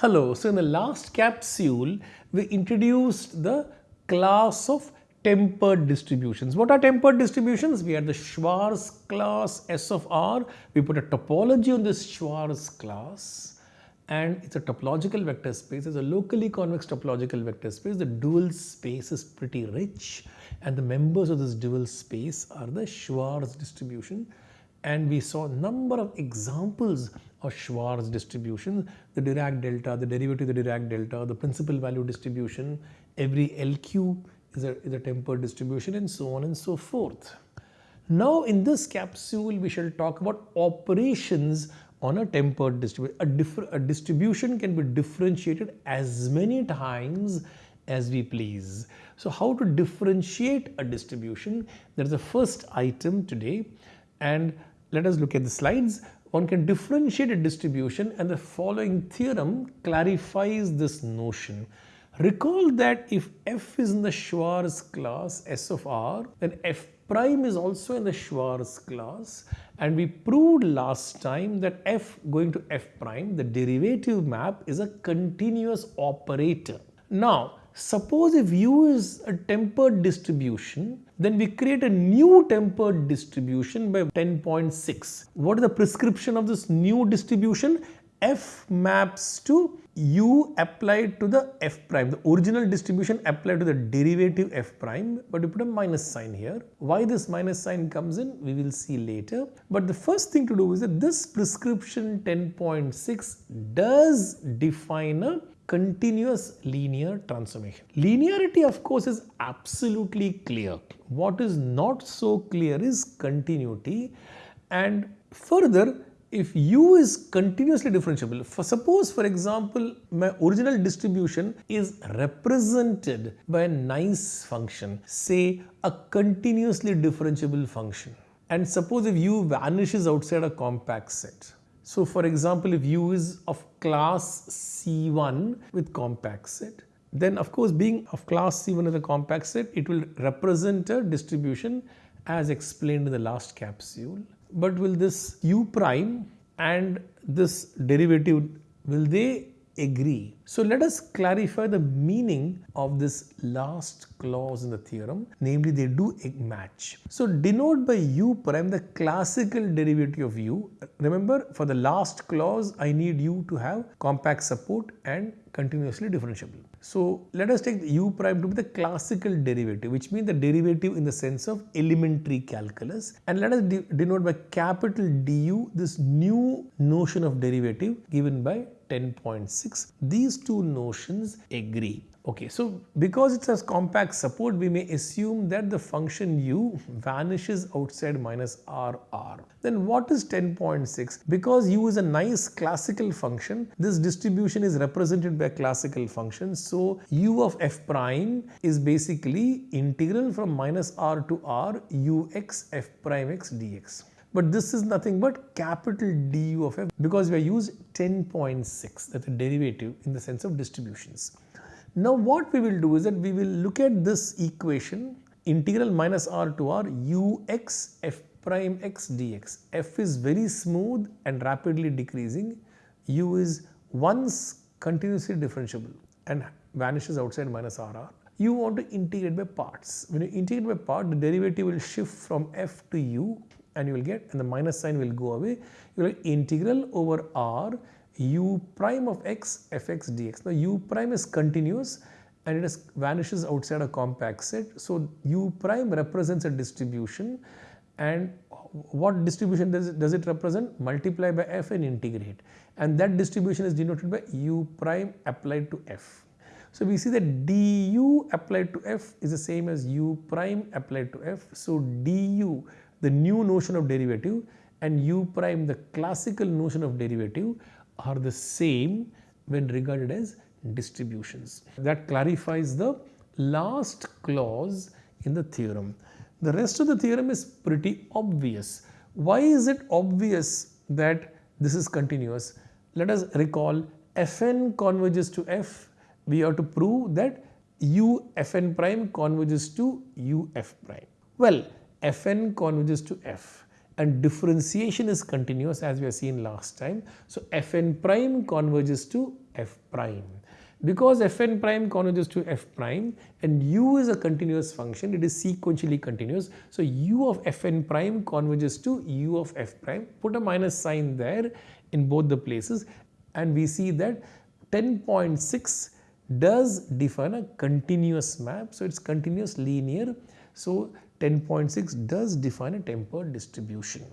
Hello, so in the last capsule, we introduced the class of tempered distributions. What are tempered distributions? We had the Schwartz class S of R. We put a topology on this Schwartz class and it's a topological vector space. It's a locally convex topological vector space. The dual space is pretty rich and the members of this dual space are the Schwartz distribution and we saw a number of examples of Schwartz distribution, the Dirac delta, the derivative of the Dirac delta, the principal value distribution, every LQ is a, is a tempered distribution and so on and so forth. Now in this capsule we shall talk about operations on a tempered distribution. A, a distribution can be differentiated as many times as we please. So how to differentiate a distribution? That is the first item today and let us look at the slides. One can differentiate a distribution and the following theorem clarifies this notion. Recall that if f is in the Schwartz class S of R, then f prime is also in the Schwartz class and we proved last time that f going to f prime, the derivative map is a continuous operator. Now, suppose if u is a tempered distribution, then we create a new tempered distribution by 10.6. What is the prescription of this new distribution? f maps to u applied to the f prime, the original distribution applied to the derivative f prime, but we put a minus sign here. Why this minus sign comes in, we will see later. But the first thing to do is that this prescription 10.6 does define a continuous linear transformation. Linearity of course is absolutely clear. What is not so clear is continuity and further if u is continuously differentiable, for suppose for example my original distribution is represented by a nice function, say a continuously differentiable function and suppose if u vanishes outside a compact set. So for example if u is of class C1 with compact set, then of course being of class C1 as a compact set, it will represent a distribution as explained in the last capsule. But will this u prime and this derivative will they agree? So let us clarify the meaning of this last clause in the theorem namely they do match. So denote by u prime the classical derivative of u. Remember for the last clause I need u to have compact support and continuously differentiable. So let us take u prime to be the classical derivative which means the derivative in the sense of elementary calculus and let us de denote by capital du this new notion of derivative given by 10.6. These two notions agree. Okay, so because it has compact support, we may assume that the function u vanishes outside minus r r. Then what is 10.6? Because u is a nice classical function, this distribution is represented by a classical function. So u of f prime is basically integral from minus r to r u x f prime x dx but this is nothing but capital du of f because we used 10.6 that's a derivative in the sense of distributions. Now what we will do is that we will look at this equation integral minus r to r ux f prime x dx. f is very smooth and rapidly decreasing. u is once continuously differentiable and vanishes outside minus rr. You want to integrate by parts. When you integrate by part, the derivative will shift from f to u and you will get and the minus sign will go away. You will integral over r u prime of x fx dx. Now u prime is continuous and it is vanishes outside a compact set. So u prime represents a distribution and what distribution does it, does it represent? Multiply by f and integrate and that distribution is denoted by u prime applied to f. So we see that du applied to f is the same as u prime applied to f. So du the new notion of derivative and u prime the classical notion of derivative are the same when regarded as distributions. That clarifies the last clause in the theorem. The rest of the theorem is pretty obvious. Why is it obvious that this is continuous? Let us recall fn converges to f. We have to prove that u fn prime converges to u f prime. Well, fn converges to f and differentiation is continuous as we have seen last time. So Fn prime converges to F prime. Because Fn prime converges to F prime and u is a continuous function, it is sequentially continuous. So u of Fn prime converges to u of F prime. Put a minus sign there in both the places and we see that 10.6 does define a continuous map. So it's continuous linear. So 10.6 does define a tempered distribution.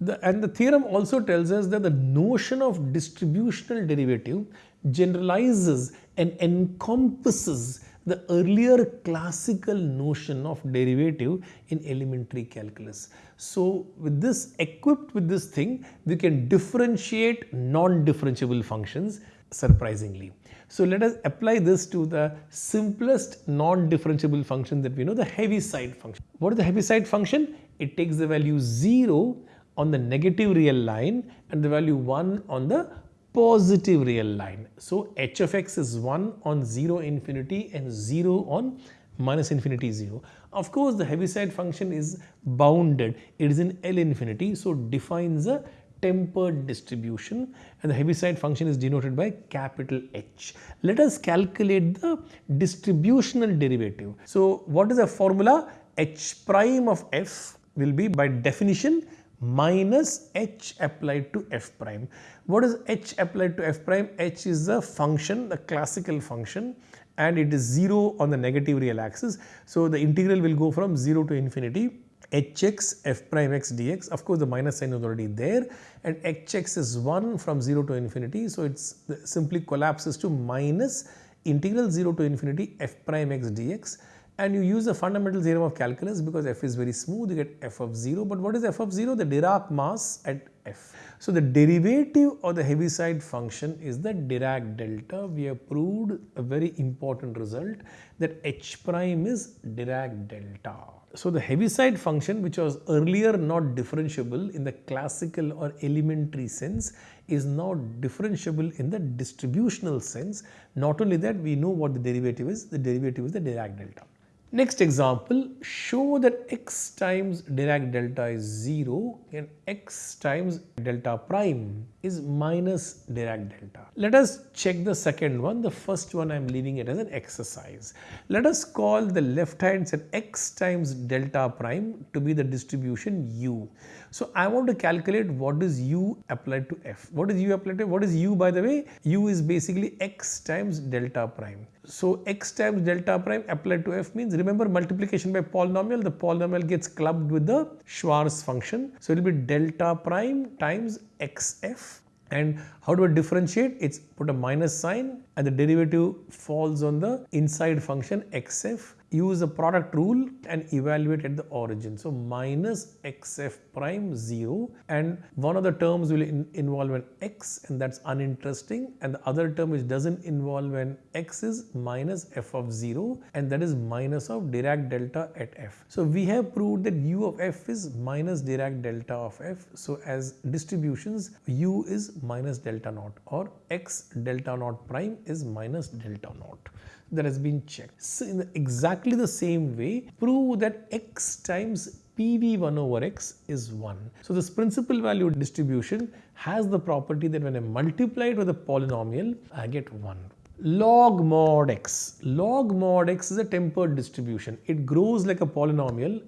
The, and the theorem also tells us that the notion of distributional derivative generalizes and encompasses the earlier classical notion of derivative in elementary calculus. So with this equipped with this thing we can differentiate non-differentiable functions surprisingly. So let us apply this to the simplest non-differentiable function that we know the Heaviside function. What is the Heaviside function? It takes the value 0 on the negative real line and the value 1 on the positive real line. So h of x is 1 on 0 infinity and 0 on minus infinity 0. Of course, the Heaviside function is bounded. It is in L infinity. So defines a tempered distribution and the Heaviside function is denoted by capital H. Let us calculate the distributional derivative. So what is the formula? H prime of f will be by definition minus h applied to f prime. What is h applied to f prime? h is the function, the classical function and it is 0 on the negative real axis. So the integral will go from 0 to infinity hx f prime x dx of course the minus sign is already there. And hx is 1 from 0 to infinity. So it's simply collapses to minus integral 0 to infinity f prime x dx. And you use the fundamental theorem of calculus because f is very smooth. You get f of 0 but what is f of 0 the Dirac mass at f. So the derivative of the Heaviside function is the Dirac delta we have proved a very important result that h prime is Dirac delta. So the Heaviside function which was earlier not differentiable in the classical or elementary sense is now differentiable in the distributional sense. Not only that we know what the derivative is, the derivative is the Dirac delta. Next example, show that x times Dirac delta is 0 and x times delta prime is minus Dirac delta. Let us check the second one. The first one I am leaving it as an exercise. Let us call the left hand side x times delta prime to be the distribution u. So I want to calculate what is u applied to f. What is u applied to? What is u by the way? u is basically x times delta prime. So x times delta prime applied to f means remember multiplication by polynomial the polynomial gets clubbed with the Schwartz function. So it will be delta prime times xf and how do I differentiate? It's put a minus sign and the derivative falls on the inside function xf use the product rule and evaluate at the origin. So minus xf prime 0 and one of the terms will in involve an x and that's uninteresting and the other term which doesn't involve an x is minus f of 0 and that is minus of Dirac delta at f. So we have proved that u of f is minus Dirac delta of f. So as distributions u is minus delta naught or x delta naught prime is minus delta naught that has been checked. So in the exactly the same way, prove that x times PV1 over x is 1. So this principal value distribution has the property that when I multiply it with a polynomial, I get 1. Log mod x. Log mod x is a tempered distribution. It grows like a polynomial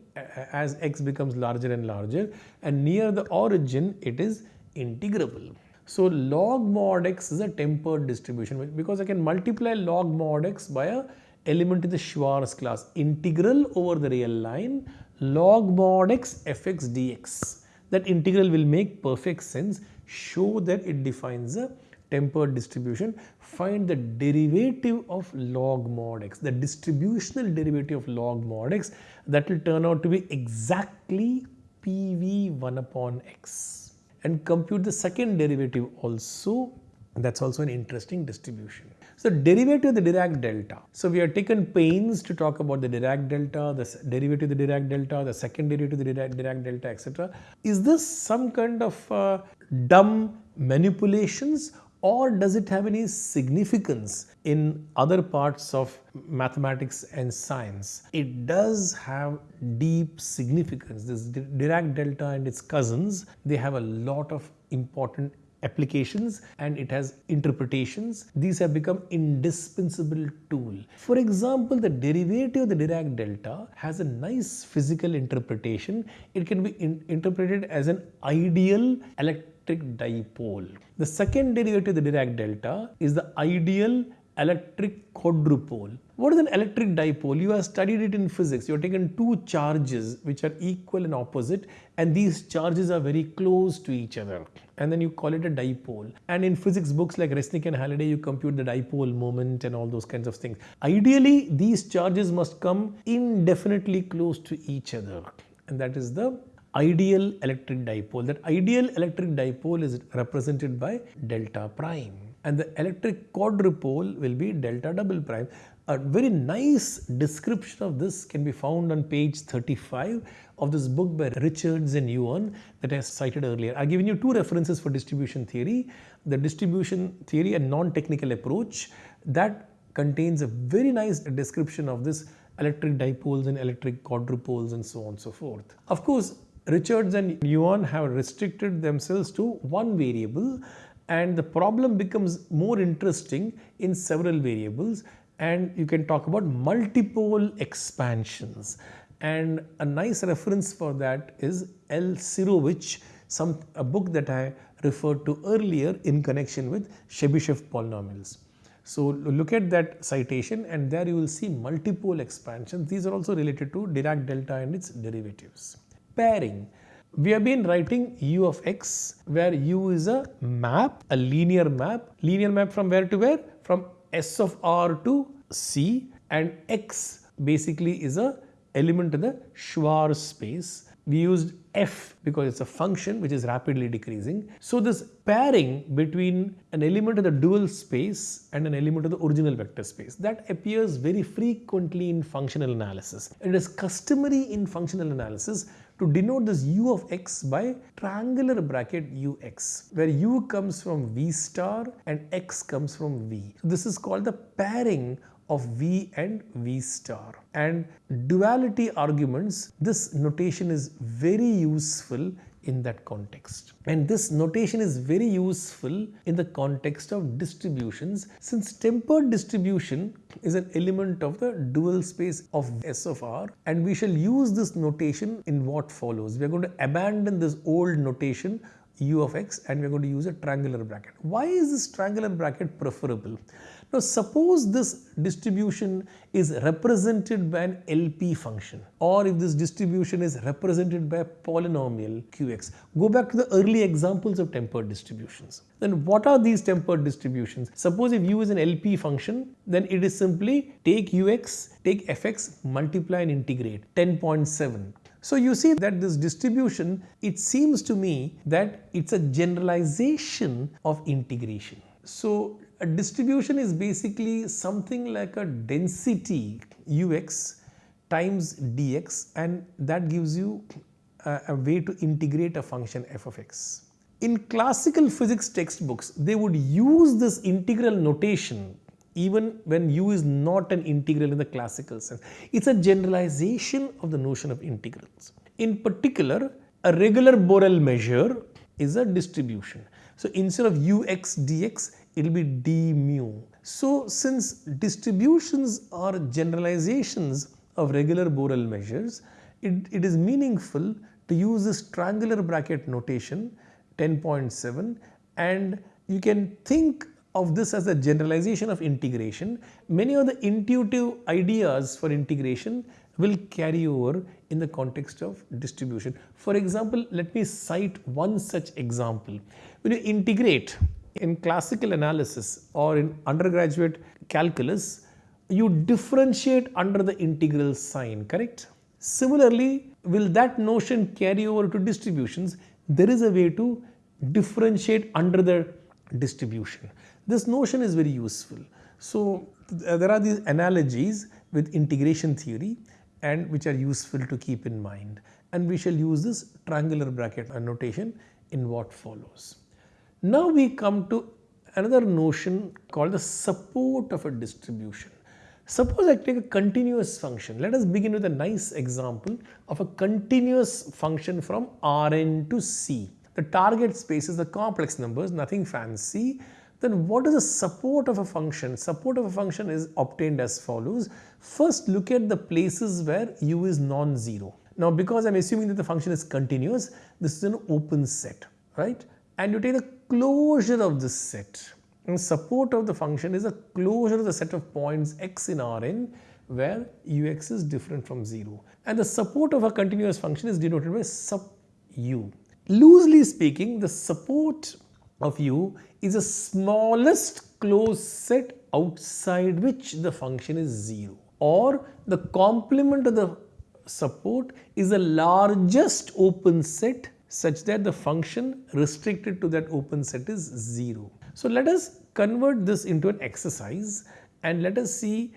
as x becomes larger and larger and near the origin it is integrable. So log mod x is a tempered distribution because I can multiply log mod x by a element in the Schwartz class integral over the real line log mod x fx dx. That integral will make perfect sense. Show that it defines a tempered distribution. Find the derivative of log mod x, the distributional derivative of log mod x that will turn out to be exactly PV 1 upon x and compute the second derivative also that's also an interesting distribution. So derivative of the Dirac delta. So we have taken pains to talk about the Dirac delta, the derivative of the Dirac delta, the second derivative of the Dirac, Dirac delta, etc. Is this some kind of uh, dumb manipulations or does it have any significance in other parts of mathematics and science? It does have deep significance. This Dirac delta and its cousins, they have a lot of important applications and it has interpretations. These have become indispensable tool. For example, the derivative of the Dirac delta has a nice physical interpretation. It can be in interpreted as an ideal electric dipole. The second derivative of the Dirac delta is the ideal electric quadrupole. What is an electric dipole? You have studied it in physics. You have taken two charges which are equal and opposite and these charges are very close to each other and then you call it a dipole. And in physics books like Resnick and Halliday, you compute the dipole moment and all those kinds of things. Ideally, these charges must come indefinitely close to each other and that is the ideal electric dipole. That ideal electric dipole is represented by delta prime and the electric quadrupole will be delta double prime. A very nice description of this can be found on page 35 of this book by Richards and Youn that I cited earlier. I've given you two references for distribution theory. The distribution theory and non-technical approach that contains a very nice description of this electric dipoles and electric quadrupoles and so on and so forth. Of course, Richards and Youn have restricted themselves to one variable and the problem becomes more interesting in several variables and you can talk about multipole expansions and a nice reference for that is L. Sirovich, some a book that I referred to earlier in connection with Chebyshev polynomials. So look at that citation and there you will see multipole expansions. These are also related to Dirac delta and its derivatives. Pairing. We have been writing u of x where u is a map, a linear map. Linear map from where to where? From S of r to C and x basically is a element in the Schwartz space. We used f because it's a function which is rapidly decreasing. So this pairing between an element of the dual space and an element of the original vector space that appears very frequently in functional analysis. It is customary in functional analysis to denote this u of x by triangular bracket ux where u comes from v star and x comes from v. This is called the pairing of V and V star. And duality arguments, this notation is very useful in that context. And this notation is very useful in the context of distributions since tempered distribution is an element of the dual space of S of R and we shall use this notation in what follows. We are going to abandon this old notation u of x and we are going to use a triangular bracket. Why is this triangular bracket preferable? Now suppose this distribution is represented by an LP function or if this distribution is represented by a polynomial Qx. Go back to the early examples of tempered distributions. Then what are these tempered distributions? Suppose if u is an LP function then it is simply take ux, take fx, multiply and integrate 10.7. So you see that this distribution, it seems to me that it's a generalization of integration. So a distribution is basically something like a density ux times dx and that gives you a, a, way to integrate a function f of x. In classical physics textbooks, they would use this integral notation even when u is not an integral in the classical sense. It's a generalization of the notion of integrals. In particular, a regular Borel measure is a distribution. So instead of ux dx, it will be d mu. So since distributions are generalizations of regular Borel measures, it, it is meaningful to use this triangular bracket notation 10.7 and you can think of this as a generalization of integration. Many of the intuitive ideas for integration will carry over in the context of distribution. For example, let me cite one such example. When you integrate in classical analysis or in undergraduate calculus, you differentiate under the integral sign, correct? Similarly, will that notion carry over to distributions? There is a way to differentiate under the distribution. This notion is very useful. So, there are these analogies with integration theory and which are useful to keep in mind and we shall use this triangular bracket notation in what follows. Now we come to another notion called the support of a distribution. Suppose I take a continuous function. Let us begin with a nice example of a continuous function from Rn to C. The target space is the complex numbers, nothing fancy. Then what is the support of a function? Support of a function is obtained as follows. First look at the places where u is non-zero. Now because I am assuming that the function is continuous, this is an open set, right? And you take the closure of this set and support of the function is a closure of the set of points x in Rn where ux is different from 0. And the support of a continuous function is denoted by supp u. Loosely speaking, the support of u is the smallest closed set outside which the function is 0 or the complement of the support is the largest open set such that the function restricted to that open set is 0. So let us convert this into an exercise and let us see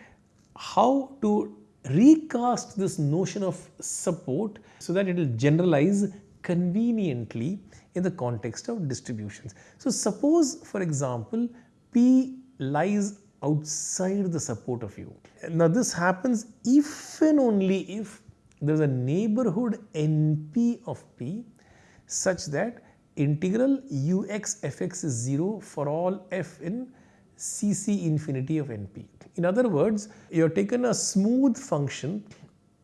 how to recast this notion of support so that it will generalize conveniently in the context of distributions. So suppose for example P lies outside the support of U. Now this happens if and only if there is a neighborhood NP of P such that integral ux fx is 0 for all f in cc infinity of np. In other words, you have taken a smooth function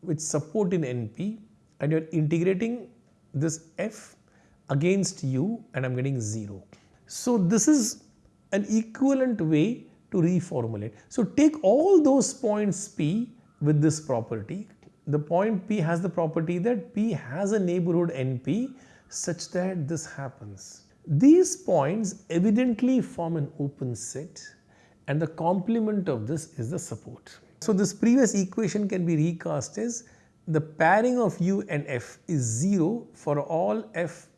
with support in np and you are integrating this f against u and I am getting 0. So this is an equivalent way to reformulate. So take all those points p with this property. The point p has the property that p has a neighborhood np such that this happens. These points evidently form an open set and the complement of this is the support. So this previous equation can be recast as the pairing of u and f is 0 for all f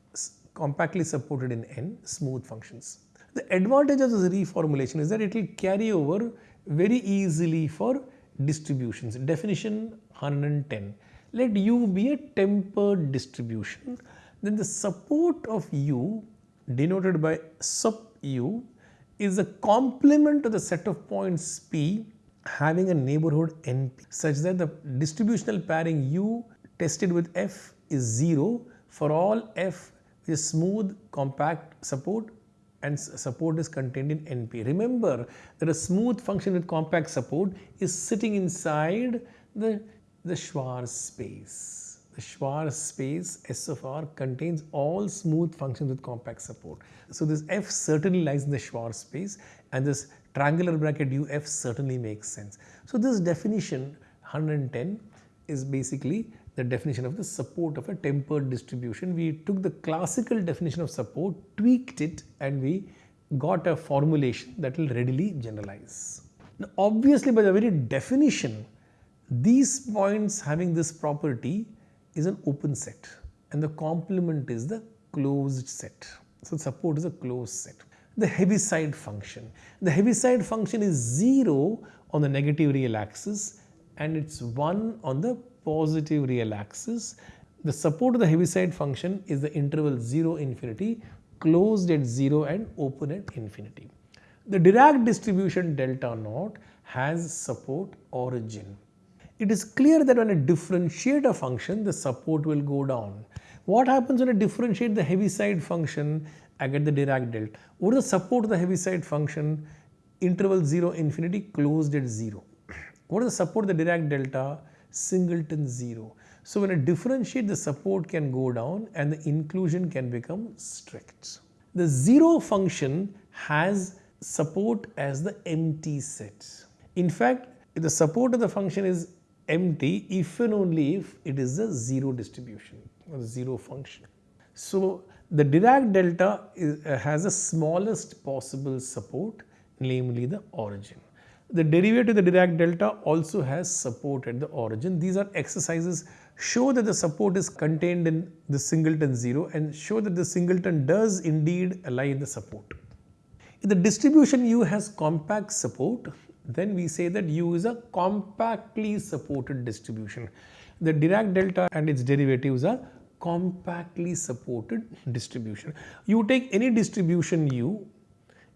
compactly supported in n smooth functions. The advantage of this reformulation is that it will carry over very easily for distributions. Definition 110. Let u be a tempered distribution then the support of u denoted by supp u is a complement to the set of points p having a neighborhood np such that the distributional pairing u tested with f is 0 for all f is smooth compact support and support is contained in NP. Remember that a smooth function with compact support is sitting inside the, the Schwartz space. The Schwartz space S of R contains all smooth functions with compact support. So this F certainly lies in the Schwartz space and this triangular bracket UF certainly makes sense. So this definition 110 is basically the definition of the support of a tempered distribution. We took the classical definition of support, tweaked it and we got a formulation that will readily generalize. Now obviously by the very definition, these points having this property is an open set and the complement is the closed set. So support is a closed set. The Heaviside function. The Heaviside function is 0 on the negative real axis and it's 1 on the positive real axis. The support of the Heaviside function is the interval 0 infinity closed at 0 and open at infinity. The Dirac distribution delta naught has support origin it is clear that when I differentiate a function, the support will go down. What happens when I differentiate the Heaviside function? I get the Dirac delta. What is the support of the Heaviside function? Interval 0 infinity closed at 0. What is the support of the Dirac delta? Singleton 0. So when I differentiate, the support can go down and the inclusion can become strict. The 0 function has support as the empty set. In fact, the support of the function is empty if and only if it is a zero distribution or zero function. So the Dirac delta is, uh, has the smallest possible support namely the origin. The derivative of the Dirac delta also has support at the origin. These are exercises show that the support is contained in the singleton 0 and show that the singleton does indeed in the support. If the distribution U has compact support, then we say that U is a compactly supported distribution. The Dirac delta and its derivatives are compactly supported distribution. You take any distribution U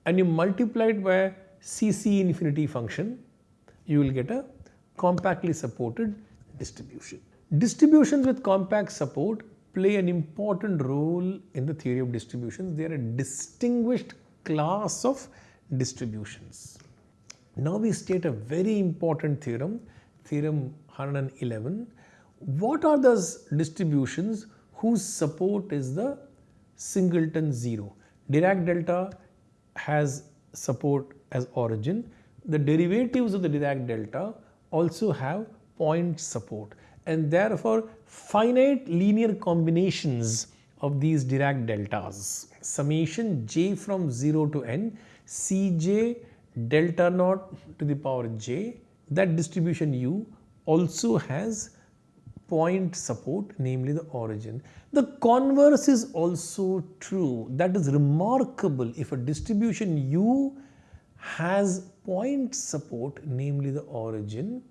and you multiply it by CC infinity function, you will get a compactly supported distribution. Distributions with compact support play an important role in the theory of distributions. They are a distinguished class of distributions. Now we state a very important theorem, theorem 111. What are those distributions whose support is the singleton zero? Dirac delta has support as origin. The derivatives of the Dirac delta also have point support and therefore finite linear combinations of these Dirac deltas summation j from 0 to n Cj delta naught to the power j that distribution u also has point support namely the origin. The converse is also true that is remarkable if a distribution u has point support namely the origin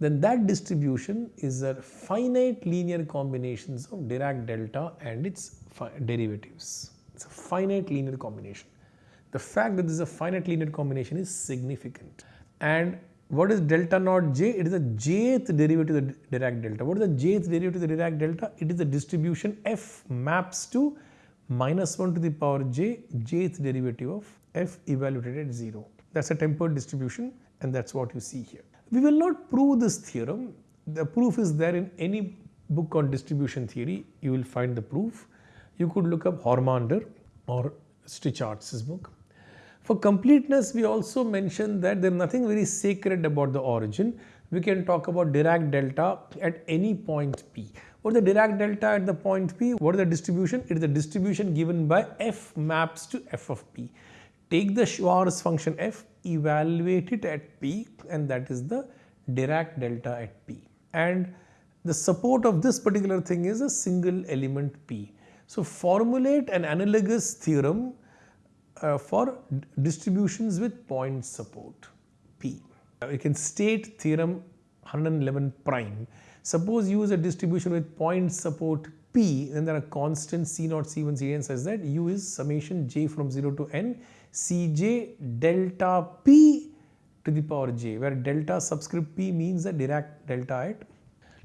then that distribution is a finite linear combinations of Dirac delta and its derivatives. It's a finite linear combination. The fact that this is a finite linear combination is significant. And what is delta naught j? It is the jth derivative of the Dirac delta. What is the jth derivative of the Dirac delta? It is the distribution f maps to minus 1 to the power j, jth derivative of f evaluated at 0. That's a tempered distribution and that's what you see here. We will not prove this theorem. The proof is there in any book on distribution theory. You will find the proof. You could look up Hormander or Strichartz book. For completeness, we also mentioned that there is nothing very sacred about the origin. We can talk about Dirac delta at any point P. What is the Dirac delta at the point P? What is the distribution? It is the distribution given by f maps to f of P. Take the Schwartz function f, evaluate it at P and that is the Dirac delta at P. And the support of this particular thing is a single element P. So formulate an analogous theorem uh, for distributions with point support P. We can state theorem 111 prime. Suppose you use a distribution with point support P, then there are constants C 0 C1, Cn such that U is summation j from 0 to n Cj delta P to the power j, where delta subscript P means the Dirac delta at.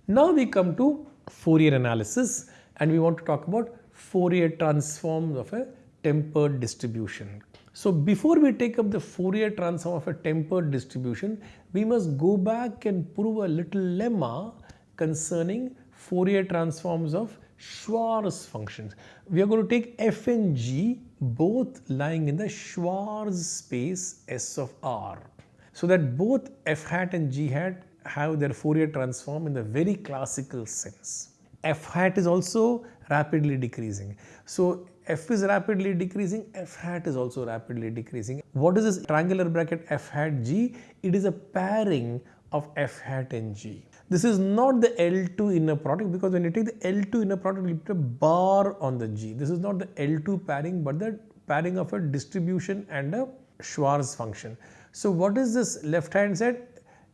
Now we come to Fourier analysis and we want to talk about Fourier transforms of a tempered distribution. So before we take up the Fourier transform of a tempered distribution, we must go back and prove a little lemma concerning Fourier transforms of Schwartz functions. We are going to take f and g both lying in the Schwarz space S of R. So that both f hat and g hat have their Fourier transform in the very classical sense. f hat is also rapidly decreasing. So f is rapidly decreasing, f hat is also rapidly decreasing. What is this triangular bracket f hat g? It is a pairing of f hat and g. This is not the L2 inner product because when you take the L2 inner product, you put a bar on the G. This is not the L2 pairing but the pairing of a distribution and a Schwartz function. So what is this left hand side?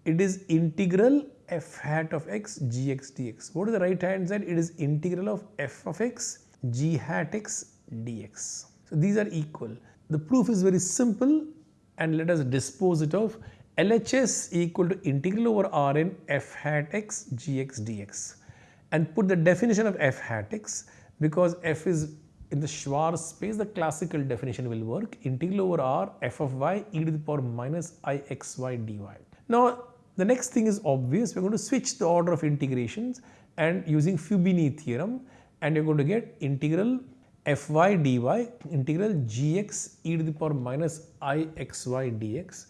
It is integral f hat of x gx dx. What is the right hand side? It is integral of f of x g hat x dx. So these are equal. The proof is very simple and let us dispose it of LHS equal to integral over Rn f hat x gx dx and put the definition of f hat x because f is in the Schwartz space the classical definition will work integral over r f of y e to the power minus i x y dy. Now the next thing is obvious we are going to switch the order of integrations and using Fubini theorem and you are going to get integral fy dy integral gx e to the power minus i x y dx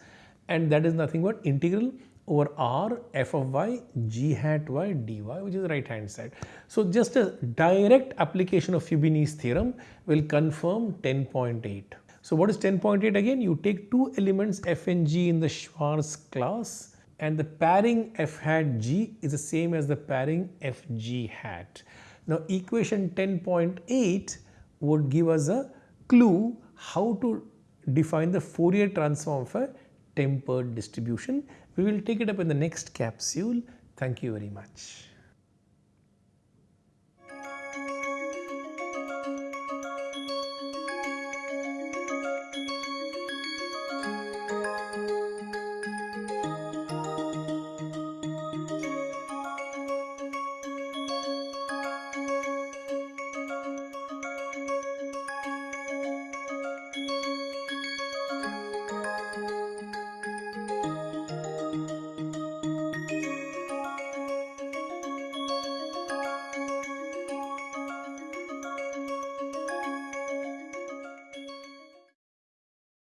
and that is nothing but integral over r f of y g hat y dy which is right hand side. So just a direct application of Fubini's theorem will confirm 10.8. So what is 10.8 again? You take two elements f and g in the Schwartz class and the pairing f hat g is the same as the pairing f g hat. Now equation 10.8 would give us a clue how to define the Fourier transform of a tempered distribution. We will take it up in the next capsule. Thank you very much.